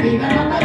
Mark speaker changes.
Speaker 1: Marina,